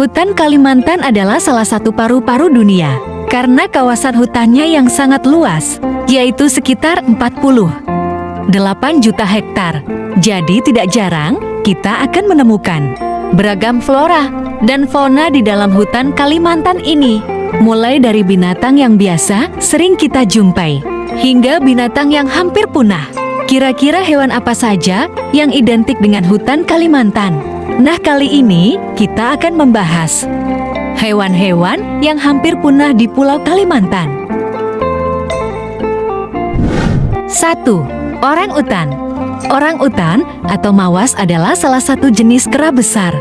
Hutan Kalimantan adalah salah satu paru-paru dunia karena kawasan hutannya yang sangat luas, yaitu sekitar 48 juta hektar. Jadi tidak jarang kita akan menemukan beragam flora dan fauna di dalam hutan Kalimantan ini. Mulai dari binatang yang biasa sering kita jumpai, hingga binatang yang hampir punah. Kira-kira hewan apa saja yang identik dengan hutan Kalimantan? Nah kali ini kita akan membahas hewan-hewan yang hampir punah di Pulau Kalimantan. 1. Orang utan Orang utan atau mawas adalah salah satu jenis kera besar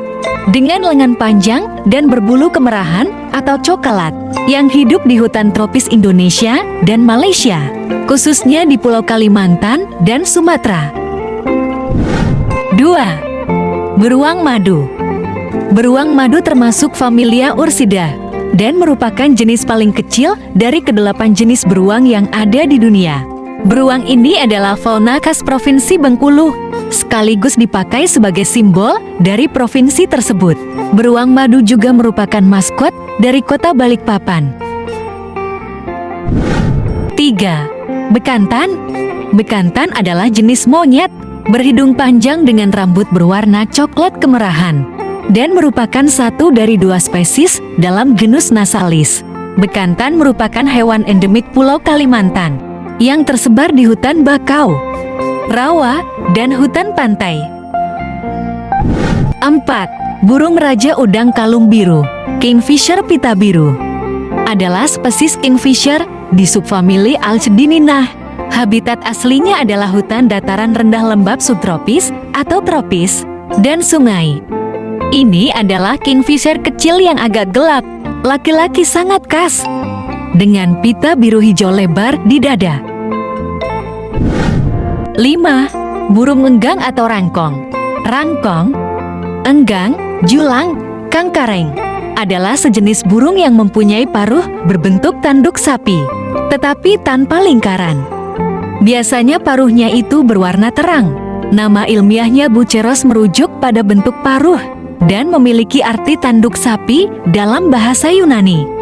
dengan lengan panjang dan berbulu kemerahan atau coklat yang hidup di hutan tropis Indonesia dan Malaysia, khususnya di Pulau Kalimantan dan Sumatera. 2. Beruang madu Beruang madu termasuk familia Ursida dan merupakan jenis paling kecil dari kedelapan jenis beruang yang ada di dunia. Beruang ini adalah fauna khas Provinsi Bengkulu, sekaligus dipakai sebagai simbol dari provinsi tersebut. Beruang madu juga merupakan maskot dari kota Balikpapan. 3. Bekantan Bekantan adalah jenis monyet berhidung panjang dengan rambut berwarna coklat kemerahan, dan merupakan satu dari dua spesies dalam genus Nasalis. Bekantan merupakan hewan endemik Pulau Kalimantan yang tersebar di hutan bakau, rawa, dan hutan pantai. 4. Burung Raja Udang Kalung Biru Kingfisher Pita Biru adalah spesies kingfisher di subfamili Alcedininah Habitat aslinya adalah hutan dataran rendah lembab subtropis atau tropis dan sungai. Ini adalah kingfisher kecil yang agak gelap, laki-laki sangat khas, dengan pita biru hijau lebar di dada. 5. Burung enggang atau rangkong Rangkong, enggang, julang, kangkareng adalah sejenis burung yang mempunyai paruh berbentuk tanduk sapi, tetapi tanpa lingkaran. Biasanya paruhnya itu berwarna terang. Nama ilmiahnya buceros merujuk pada bentuk paruh dan memiliki arti tanduk sapi dalam bahasa Yunani.